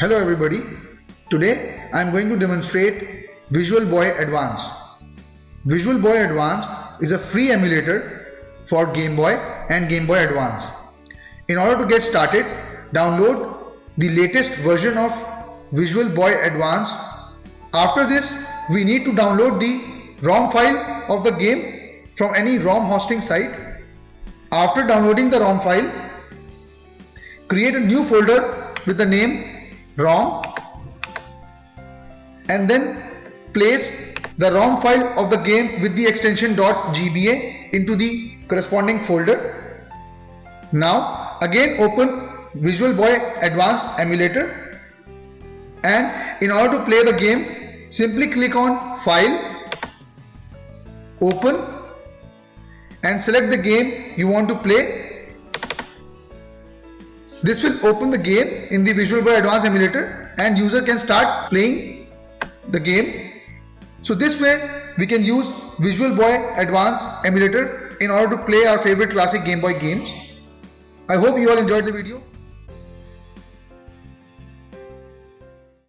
Hello everybody. Today I am going to demonstrate Visual Boy Advance. Visual Boy Advance is a free emulator for Game Boy and Game Boy Advance. In order to get started, download the latest version of Visual Boy Advance. After this, we need to download the ROM file of the game from any ROM hosting site. After downloading the ROM file, create a new folder with the name ROM and then place the ROM file of the game with the extension .gba into the corresponding folder. Now again open Visual Boy Advanced emulator and in order to play the game simply click on file open and select the game you want to play this will open the game in the Visual Boy Advanced emulator and user can start playing the game. So this way we can use Visual Boy Advanced emulator in order to play our favorite classic Game Boy games. I hope you all enjoyed the video.